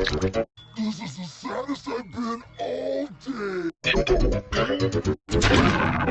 This is the saddest I've been all day.